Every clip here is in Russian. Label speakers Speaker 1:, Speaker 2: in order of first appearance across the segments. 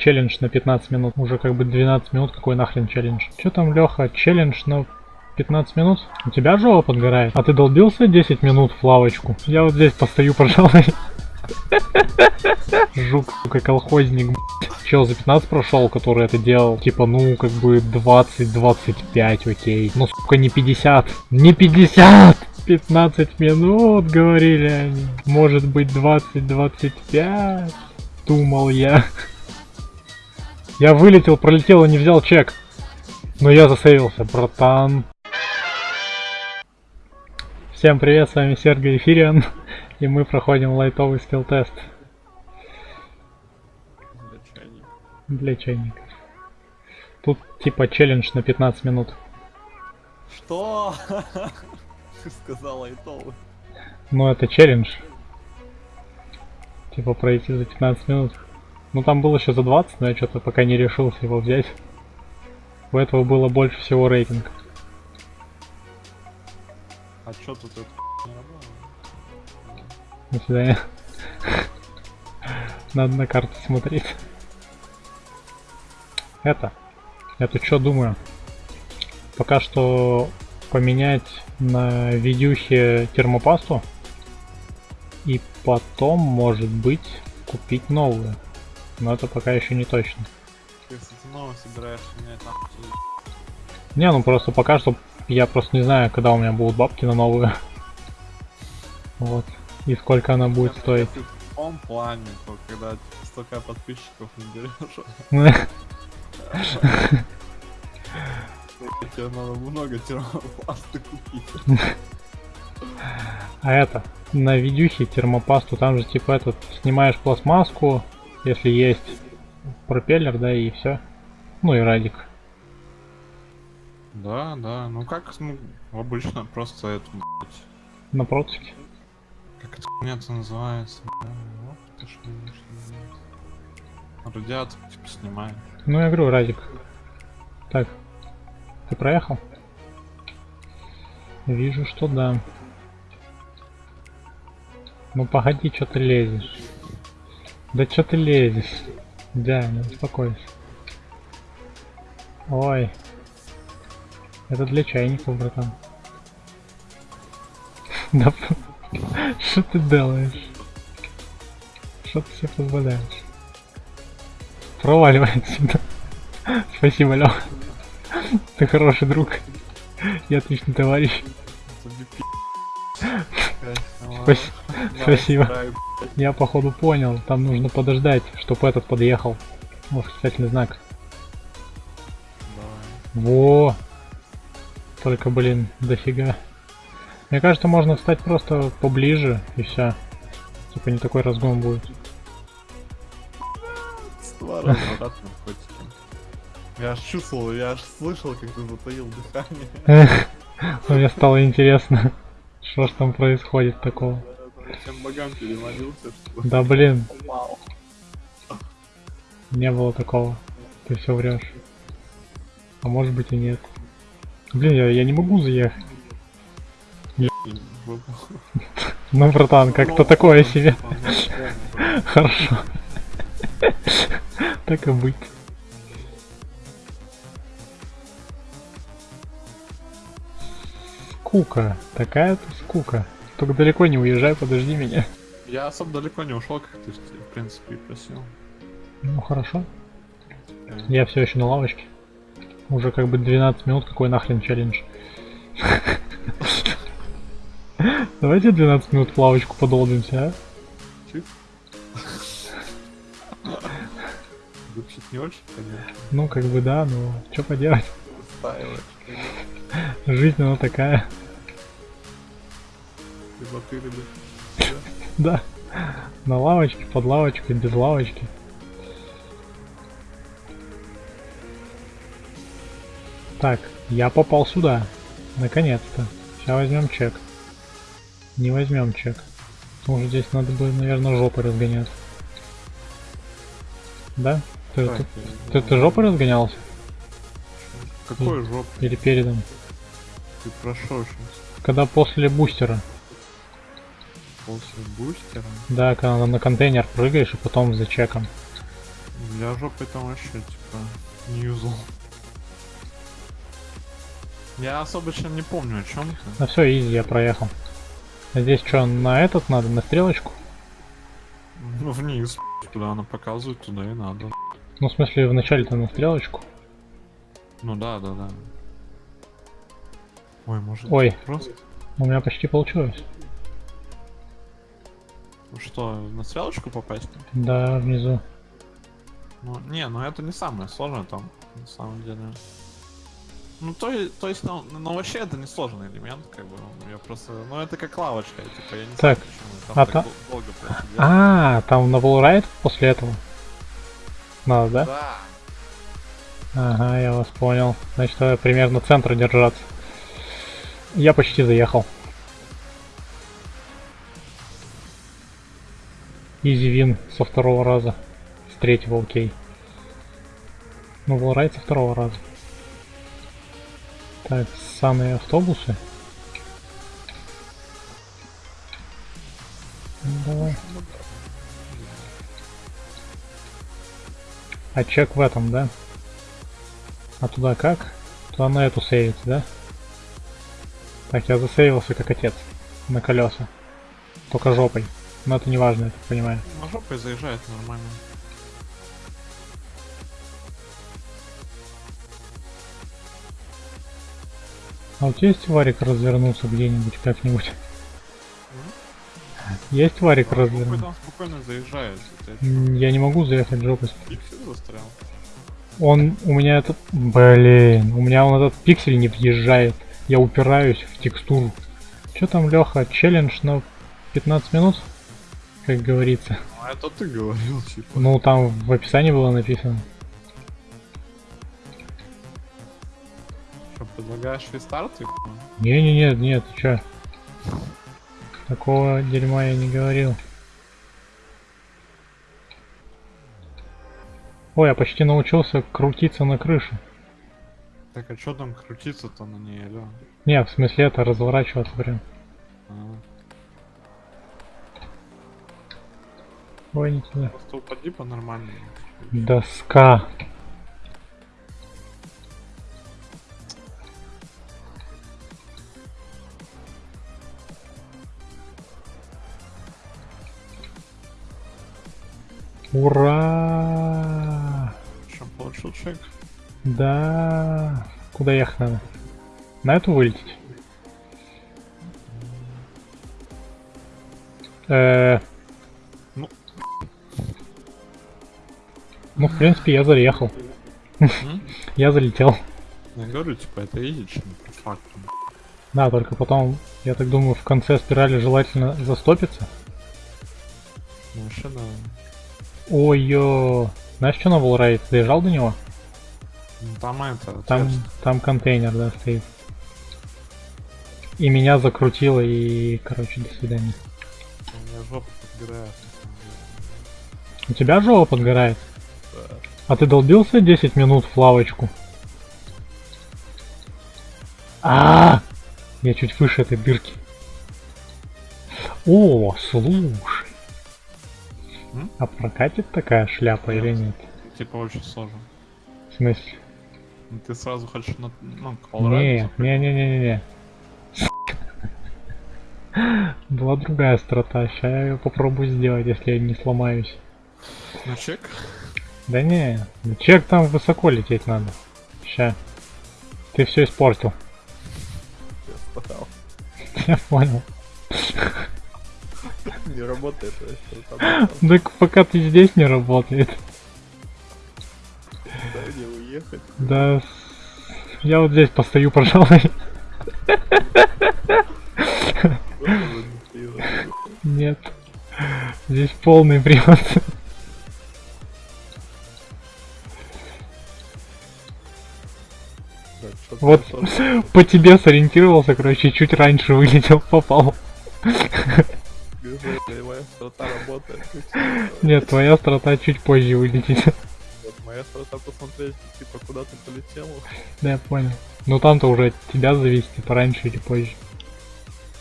Speaker 1: челлендж на 15 минут. Уже как бы 12 минут, какой нахрен челлендж. Че там, Леха, челлендж на 15 минут? У тебя жопа подгорает? А ты долбился 10 минут в лавочку? Я вот здесь постою, пожалуй. Жук, сука, колхозник. Чел за 15 прошел, который это делал. Типа, ну, как бы 20-25, окей. Ну, сука, не 50. Не 50! 15 минут, говорили они. Может быть, 20-25? Думал я. Я вылетел, пролетел и не взял чек. Но я засейвился, братан. Всем привет, с вами Сергей Эфириан. И мы проходим лайтовый скилл тест. Для чайника. Тут типа челлендж на 15 минут.
Speaker 2: Что? Ты сказал лайтовый.
Speaker 1: Ну это челлендж. Типа пройти за 15 минут. Ну там было еще за 20, но я что-то пока не решился его взять. У этого было больше всего рейтинг.
Speaker 2: А чё тут это не работало?
Speaker 1: До свидания. Надо на карту смотреть. Это. Я тут что думаю? Пока что поменять на видюхе термопасту. И потом, может быть, купить новую. Но это пока еще не точно.
Speaker 2: Ты, кстати, снова собираешься менять нахуй всё.
Speaker 1: Не, ну просто пока что я просто не знаю, когда у меня будут бабки на новую. Вот. И сколько она будет
Speaker 2: Я-
Speaker 1: стоить.
Speaker 2: плане, то, когда столько подписчиков наберешь, тебе надо много термопласта купить.
Speaker 1: А это, на видюхе термопасту, там же типа этот, снимаешь пластмасску, если есть пропеллер, да, и все. Ну и радик.
Speaker 2: Да, да, ну как, ну, обычно просто это, блядь,
Speaker 1: На проточке.
Speaker 2: как это хуйня-то называется, бля, вот это что, что называется. Радиатор, типа, снимаем.
Speaker 1: Ну я говорю, радик. Так. Ты проехал? Вижу, что да. Ну погоди, что ты лезешь? Да что ты лезешь? Да, не успокойся. Ой. Это для чайников, братан. Да что ты делаешь? Что ты себе позволяешь? Проваливай отсюда. Спасибо, Лех. Ты хороший друг. Я отличный товарищ. Спаси- Спасибо. Я походу понял. Там нужно подождать, чтобы этот подъехал. Восклицательный знак. Во! Только, блин, дофига. Мне кажется, можно встать просто поближе и все. Типа не такой разгон будет.
Speaker 2: Створа. Я аж чувствовал, я аж слышал, как ты затаил дыхание.
Speaker 1: Мне стало интересно, что ж там происходит такого.
Speaker 2: Всем богам перемолился, что
Speaker 1: Да блин, не было такого. Ты все врешь. А может быть и нет. Блин, я, я не могу заехать. Ну, братан, как-то такое себе. Хорошо. Так и быть. Скука. Такая-то скука. Только далеко не уезжай, подожди меня.
Speaker 2: Я особо далеко не ушел, как ты, в принципе, и просил.
Speaker 1: Ну хорошо. Я все еще на лавочке. Уже как бы 12 минут, какой нахрен челлендж. Давайте 12 минут в лавочку подолбимся, а?
Speaker 2: Звучит не очень, конечно.
Speaker 1: Ну как бы да, но что поделать. Жизнь она такая.
Speaker 2: Ты, либо
Speaker 1: Да. На лавочке, под лавочкой, без лавочки. Так, я попал сюда. Наконец-то. Сейчас возьмем чек. Не возьмем чек. Потому что здесь надо будет, наверное, жопой разгоняться. Да? Ты,
Speaker 2: Так,
Speaker 1: ты, ты, ты жопой разгонялся?
Speaker 2: Какой жоп?
Speaker 1: Или передом?
Speaker 2: Ты прошел сейчас
Speaker 1: Когда после бустера.
Speaker 2: После бустера?
Speaker 1: Да, когда на контейнер прыгаешь и потом за чеком.
Speaker 2: Для жопы там вообще, типа, не юзал. Я особо чем не помню о чем ты.
Speaker 1: Ну все, изи, я проехал. А Здесь что, на этот надо, на стрелочку?
Speaker 2: Ну, вниз, куда она показывает, туда и надо.
Speaker 1: Ну, в смысле, вначале-то на стрелочку.
Speaker 2: Ну да, да, да. Ой, может
Speaker 1: Ой.
Speaker 2: просто...
Speaker 1: У меня почти получилось.
Speaker 2: Ну что, на стрелочку попасть?
Speaker 1: Да, внизу.
Speaker 2: Ну, не, ну это не самое сложное там, на самом деле. Ну, то, то есть, ну, ну, вообще это не сложный элемент, как бы, ну, я просто, ну, это как лавочка, типа, я не
Speaker 1: Так,
Speaker 2: знаю, почему,
Speaker 1: а
Speaker 2: там
Speaker 1: та-
Speaker 2: так дол- долго.
Speaker 1: А, там на Wallride после этого? Надо, да?
Speaker 2: Да.
Speaker 1: Ага, я вас понял. Значит, надо примерно центра держаться. Я почти заехал. Изи вин со второго раза. С третьего окей. Ну, Wallride со второго раза. Так, ссаные автобусы. Давай. А чек в этом, да? А туда как? Туда на эту сейвить, да? Так, я засейвился как отец. На колеса. Только жопой. Но это не важно, я так понимаю.
Speaker 2: На жопой заезжает нормально.
Speaker 1: А вот есть варик развернуться где-нибудь, как-нибудь? Есть варик
Speaker 2: Жопой
Speaker 1: развернуться?
Speaker 2: там спокойно заезжает.
Speaker 1: Я не могу заехать жопой.
Speaker 2: пиксель застрял.
Speaker 1: Он у меня этот... Блин, у меня он этот пиксель не въезжает. Я упираюсь в текстуру. Что там, Леха, челлендж на 15 минут? Как говорится.
Speaker 2: Ну, это ты говорил, типа.
Speaker 1: Ну, там в описании было написано.
Speaker 2: Что, предлагаешь рестарт? типа?
Speaker 1: Не-не-не, нет, ты чё? Такого дерьма я не говорил. Ой, я почти научился крутиться на крыше.
Speaker 2: Так, а что там крутиться-то на ней, алё?
Speaker 1: Не, в смысле это разворачиваться прям.
Speaker 2: А,
Speaker 1: Ой, не туда.
Speaker 2: Просто упади по-нормальному.
Speaker 1: Доска. Ура!
Speaker 2: Что, получил чек?
Speaker 1: Да. Куда ехать надо? На эту вылететь? Э,
Speaker 2: Ну,
Speaker 1: в принципе, я заехал. Я залетел.
Speaker 2: Я говорю, типа, это едешь, по факту.
Speaker 1: Да, только потом, я так думаю, в конце спирали желательно застопиться.
Speaker 2: Да.
Speaker 1: Ой-ё. Знаешь, что на Wallride? Доезжал до него?
Speaker 2: Ну, Там это,
Speaker 1: Там, там контейнер, да, стоит. И меня закрутило, и, короче, до свидания.
Speaker 2: У меня жопа подгорает.
Speaker 1: У тебя жопа подгорает? А ты долбился 10 минут в лавочку? А, Я чуть выше этой дырки. О, слушай.
Speaker 2: М?
Speaker 1: А прокатит такая шляпа или нет?
Speaker 2: Типа, очень сложно.
Speaker 1: В смысле?
Speaker 2: Ну, Ты сразу хочешь на, ну,
Speaker 1: Не, не, не, не, не, не. Была другая страта. Сейчас я ее попробую сделать, если я не сломаюсь.
Speaker 2: На чек?
Speaker 1: Да не, чек там высоко лететь надо. Ща. Ты все испортил.
Speaker 3: Я
Speaker 1: понял.
Speaker 3: Не работает
Speaker 1: Так пока ты здесь не работает.
Speaker 3: дай мне уехать.
Speaker 1: Да. Я вот здесь постою, пожалуй. Нет. Здесь полный привод. Вот по тебе сориентировался, короче, чуть раньше вылетел, попал.
Speaker 3: моя страта работает.
Speaker 1: Нет, твоя страта чуть позже вылетит.
Speaker 3: Моя страта посмотреть, типа, куда ты полетел.
Speaker 1: Да, я понял. Ну там-то уже от тебя зависит, типа раньше или позже.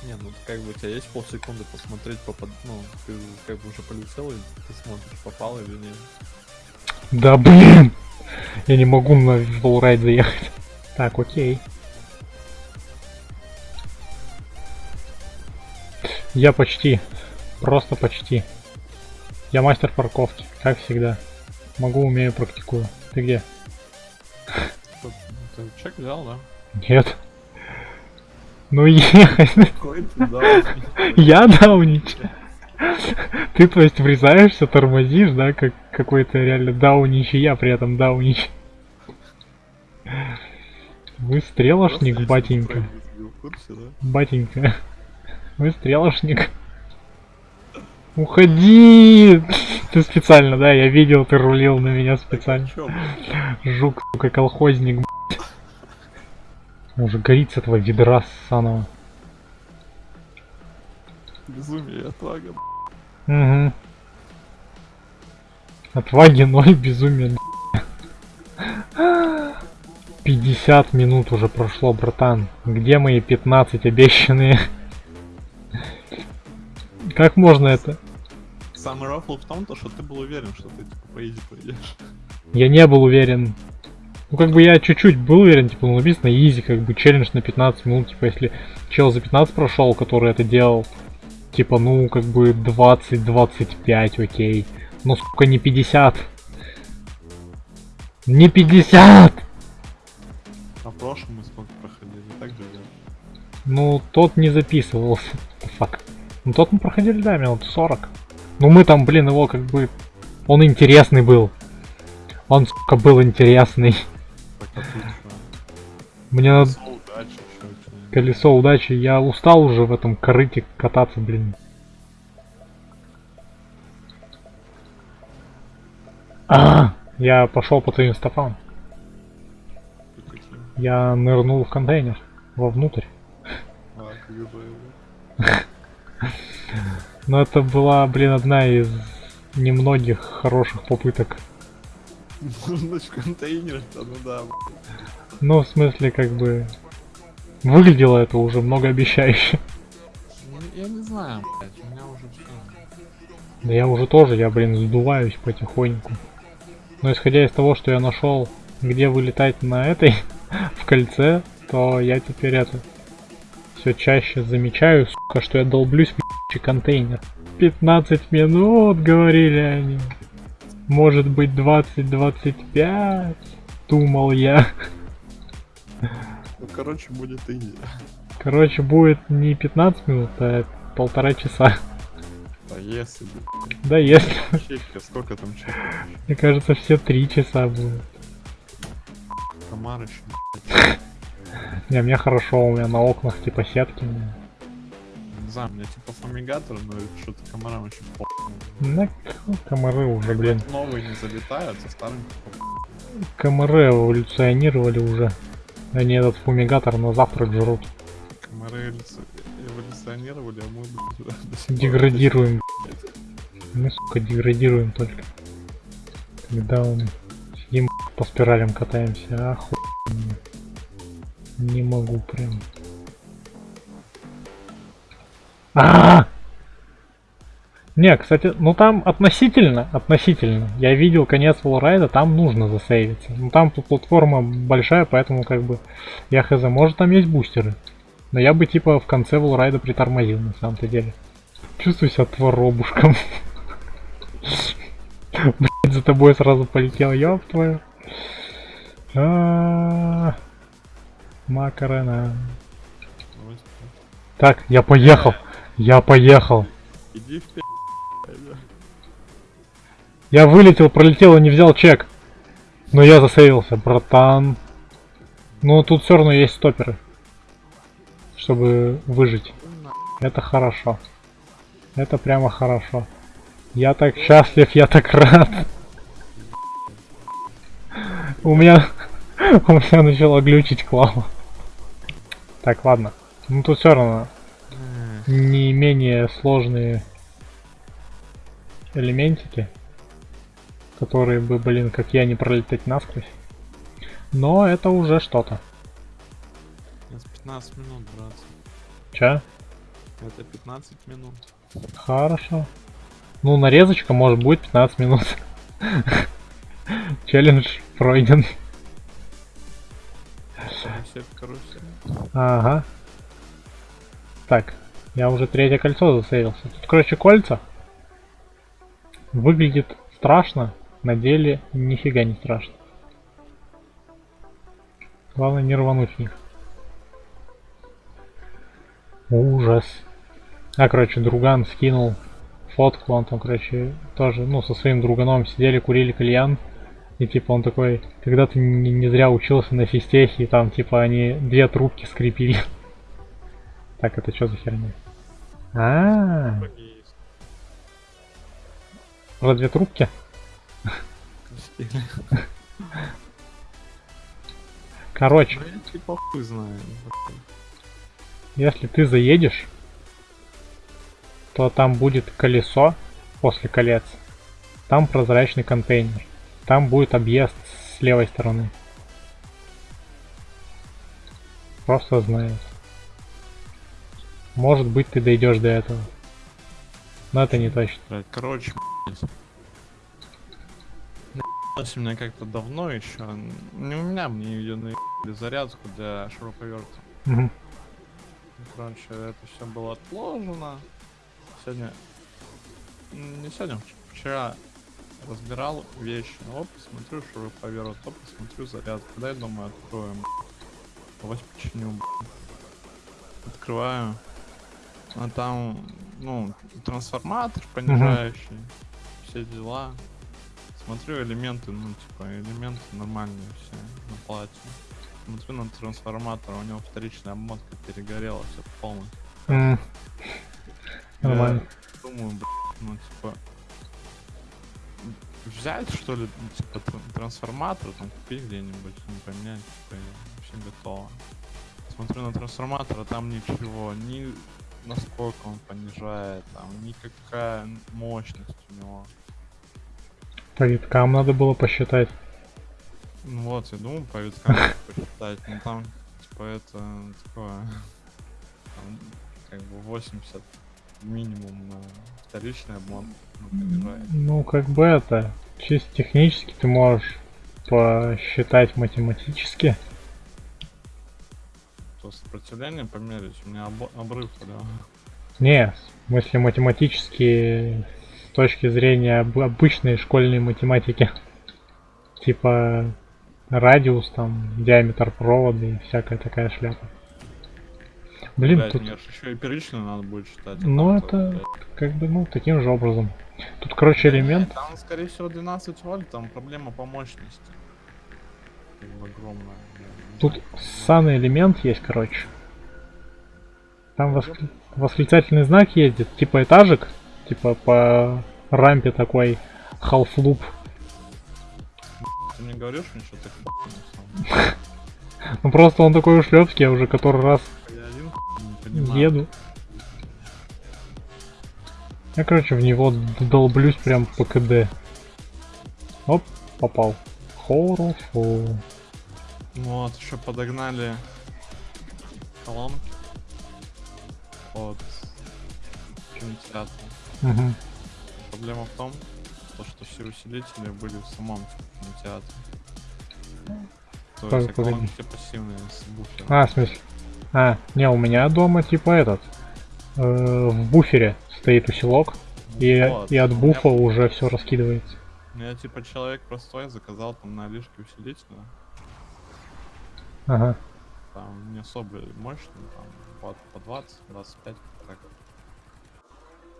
Speaker 3: Не, ну как бы у тебя есть полсекунды посмотреть, попад... ну, ты как бы уже полетел, и ты смотришь, попал или нет.
Speaker 1: Да блин! Я не могу на волрайд заехать. Так, окей. Я почти. Просто почти. Я мастер парковки, как всегда. Могу, умею, практикую. Ты где?
Speaker 2: Ты чек взял, да?
Speaker 1: Нет. Ну ехать. Я даунич. Ты, то есть, врезаешься, тормозишь, да, как какой-то реально даунич, и я при этом даунич. Вы стрелошник, батенька.
Speaker 3: Курсе, да?
Speaker 1: Батенька. Вы стрелошник. Уходи! Ты специально, да? Я видел, ты рулил на меня специально. Жук, сука, колхозник. Уже горит с этого ведра ссаного.
Speaker 3: Безумие, отвага.
Speaker 1: Угу. Отваги ноль, безумие. 50 минут уже прошло, братан. Где мои 15 обещанные? Как можно это?
Speaker 2: Самый рофл в том, то, что ты был уверен, что ты типа по изи пойдешь.
Speaker 1: Я не был уверен. Ну, как бы я чуть-чуть был уверен, типа, ну, написано easy, как бы, челлендж на 15 минут, типа, если чел за 15 прошел, который это делал, типа, ну, как бы, 20-25, окей. Но, сука, не 50. Не 50! Ну, тот не записывался. Фак. Ну, тот мы проходили, да, минут 40. Ну, мы там, блин, его, как бы, он интересный был. Он, сука, был интересный. Мне надо
Speaker 2: Колесо удачи.
Speaker 1: Я устал уже в этом корыте кататься, блин. А, я пошел по твоим стопам. Я нырнул в контейнер. Вовнутрь. Но это была, блин, одна из немногих хороших попыток.
Speaker 2: В контейнер, ну да.
Speaker 1: Ну, в смысле, как бы... Выглядело это уже многообещающе.
Speaker 2: Ну, Я не знаю, блядь, у меня уже.
Speaker 1: Да я уже тоже, я, блин, сдуваюсь потихоньку. Но исходя из того, что я нашел, где вылетать на этой, в кольце, то я теперь это все чаще замечаю, сука, что я долблюсь в контейнер. 15 минут, говорили они. Может быть 20-25, думал я.
Speaker 3: Ну, короче, будет изи.
Speaker 1: Короче, будет не 15 минут, а полтора часа.
Speaker 3: А если бы...
Speaker 1: Да если,
Speaker 3: Чекка, сколько там чеков?
Speaker 1: мне кажется, все три часа будут.
Speaker 2: Комар еще.
Speaker 1: Не, мне хорошо, у меня на окнах типа сетки.
Speaker 2: Не знаю, у меня типа фумигатор, но что-то комарам очень по.
Speaker 1: На комары уже, блин.
Speaker 2: Новые не залетают, а старым по.
Speaker 1: Комары эволюционировали уже. Они этот фумигатор на завтрак жрут.
Speaker 2: Комары эволюци- эволюционировали, а мы блядь,
Speaker 1: Деградируем. Мы, сука, деградируем только. Когда он сидим по спиралям катаемся, аху. Не могу прям. А! Не, кстати, ну там относительно, относительно. Я видел конец Волрайда, там нужно засейвиться. Ну там платформа большая, поэтому как бы я хз, может там есть бустеры. Но я бы типа в конце Волрайда притормозил на самом-то деле. Чувствую себя творобушком. Блять, за тобой сразу полетел, ёб твою. Макарена. Так, я поехал. Я поехал.
Speaker 3: Иди в пи***.
Speaker 1: Я вылетел, пролетел и не взял чек. Но я засейвился, братан. Ну, тут все равно есть стоперы. Чтобы выжить. Это хорошо. Это прямо хорошо. Я так счастлив, я так рад. У меня... У меня начало глючить клава. Так, ладно. Ну тут все равно не менее сложные элементики, которые бы, блин, как я, не пролететь насквозь. Но это уже что-то.
Speaker 2: Нас 15 минут, братцы.
Speaker 1: Ча?
Speaker 2: Это 15 минут.
Speaker 1: Хорошо. Ну, нарезочка может будет 15 минут. Челлендж пройден. Ага. Так, я уже третье кольцо засейвился. Тут, короче, кольца. Выглядит страшно, на деле нифига не страшно. Главное не рвануть в них. Ужас. А, короче, друган скинул фотку, он там, короче, тоже, ну, со своим друганом сидели, курили кальян. И типа он такой, когда ты не, не зря учился на физтехе, и там типа они две трубки скрепили. Так, это что за херня? А, про две трубки? Короче,
Speaker 2: я типа
Speaker 1: если ты заедешь, то там будет колесо после колец. Там прозрачный контейнер. Там будет объезд с левой стороны. Просто знаю. Может быть ты дойдешь до этого. Но это не точно.
Speaker 2: Блядь, короче. Наебалось у меня как-то давно еще. Не у меня, мне ее наебали зарядку для шуруповерта. Ну, Короче, это все было отложено. Сегодня... Не сегодня, вч- вчера разбирал вещи. Оп, смотрю шуруповерт, оп, смотрю зарядку. Дай, думаю, открою. м, Давай починю. Открываю. А там, ну, трансформатор понижающий. Все дела. Смотрю элементы, ну, типа, элементы нормальные все на плате. Смотрю на трансформатор, у него вторичная обмотка перегорела все полностью. Я
Speaker 1: Нормально.
Speaker 2: Думаю, блядь, ну, типа, взять, что ли, типа, тр- трансформатор, там, купить где-нибудь, не поменять, типа, и вообще готово. Смотрю на трансформатор, а там ничего, ни насколько он понижает, там, никакая мощность у него.
Speaker 1: По виткам надо было посчитать.
Speaker 2: Ну вот, я думаю, по виткам посчитать, ну там, типа, это такое, там, как бы 80 минимум на вторичный обман ну, понижает.
Speaker 1: Ну, как бы это, чисто технически ты можешь посчитать математически.
Speaker 2: То сопротивление померить, у меня обо- обрыв, да.
Speaker 1: Не, в смысле математически с точки зрения об- обычной школьной математики. Типа радиус, там, диаметр провода и всякая такая шляпа. Блин,
Speaker 2: Блядь,
Speaker 1: тут
Speaker 2: мне еще и первичную надо будет считать. а
Speaker 1: Ну, это-
Speaker 2: блядь.
Speaker 1: как бы, ну, таким же образом. Тут, короче, элемент.
Speaker 2: Там, скорее всего, 12 вольт, там проблема по мощности. Огромная.
Speaker 1: Тут ссаный элемент есть, короче. Там воскли- восклицательный знак ездит, типа этажик, типа по рампе такой half-loop.
Speaker 2: Ты мне говоришь, самом деле?
Speaker 1: Ну просто он такой ушлепский, я уже который раз
Speaker 2: понимаю.
Speaker 1: еду. Я, короче, в него долблюсь прям по КД. Оп, попал. Хорошо.
Speaker 2: Вот, еще подогнали колонки под кинотеатр.
Speaker 1: Мгм.
Speaker 2: Проблема в том, то, что все усилители были в самом кинотеатре. То есть а
Speaker 1: погоди.
Speaker 2: все пассивные с буфером.
Speaker 1: А, в смысле? А, не, у меня дома типа этот. э, в буфере стоит усилок. И,
Speaker 2: Вот,
Speaker 1: и от
Speaker 2: у меня
Speaker 1: буфа уже все раскидывается.
Speaker 2: Ну, Я типа человек простой, заказал там на Алишке усилителя.
Speaker 1: Ага.
Speaker 2: Там не особо мощный, там по 20, 25, так.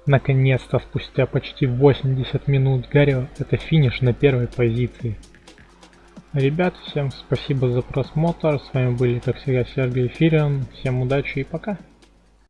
Speaker 1: Наконец-то, спустя почти 80 минут Гаррио, это финиш на первой позиции. Ребят, всем спасибо за просмотр. С вами были, как всегда, Сергей Фирион. Всем удачи и пока.